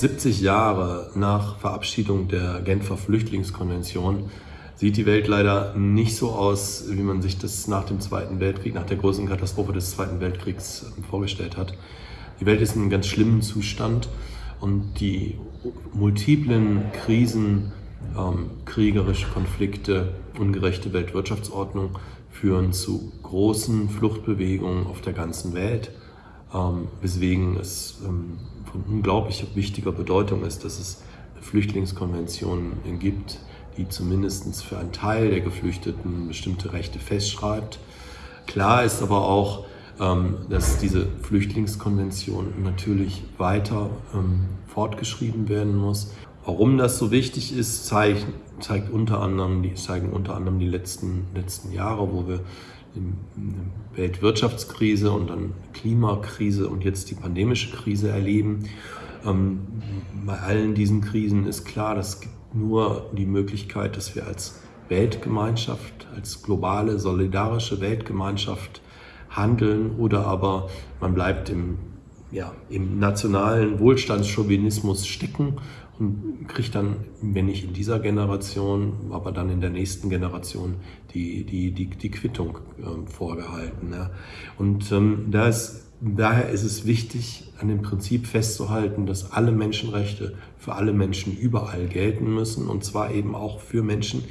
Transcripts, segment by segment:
70 Jahre nach Verabschiedung der Genfer Flüchtlingskonvention sieht die Welt leider nicht so aus, wie man sich das nach dem Zweiten Weltkrieg, nach der großen Katastrophe des Zweiten Weltkriegs ähm, vorgestellt hat. Die Welt ist in einem ganz schlimmen Zustand und die multiplen Krisen, ähm, kriegerische Konflikte, ungerechte Weltwirtschaftsordnung führen zu großen Fluchtbewegungen auf der ganzen Welt, ähm, weswegen es ähm, von unglaublich wichtiger Bedeutung ist, dass es Flüchtlingskonventionen gibt, die zumindest für einen Teil der Geflüchteten bestimmte Rechte festschreibt. Klar ist aber auch, ähm, dass diese Flüchtlingskonvention natürlich weiter ähm, fortgeschrieben werden muss. Warum das so wichtig ist, zeigt, zeigt unter anderem, zeigen unter anderem die letzten, letzten Jahre, wo wir Weltwirtschaftskrise und dann Klimakrise und jetzt die pandemische Krise erleben. Ähm, bei allen diesen Krisen ist klar, dass es gibt nur die Möglichkeit, dass wir als Weltgemeinschaft, als globale, solidarische Weltgemeinschaft handeln oder aber man bleibt im, ja, im nationalen Wohlstandschauvinismus stecken und kriegt dann, wenn nicht in dieser Generation, aber dann in der nächsten Generation die, die, die, die Quittung äh, vorgehalten. Ja. Und ähm, da ist Daher ist es wichtig, an dem Prinzip festzuhalten, dass alle Menschenrechte für alle Menschen überall gelten müssen und zwar eben auch für Menschen,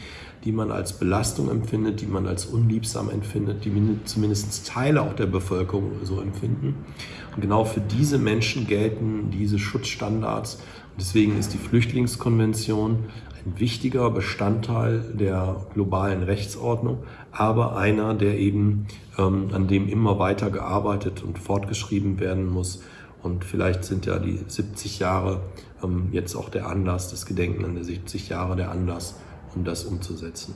die man als Belastung empfindet, die man als unliebsam empfindet, die zumindest Teile auch der Bevölkerung so empfinden. Und genau für diese Menschen gelten diese Schutzstandards. Deswegen ist die Flüchtlingskonvention ein wichtiger Bestandteil der globalen Rechtsordnung, aber einer, der eben, ähm, an dem immer weiter gearbeitet und fortgeschrieben werden muss. Und vielleicht sind ja die 70 Jahre ähm, jetzt auch der Anlass, das Gedenken an die 70 Jahre der Anlass, um das umzusetzen.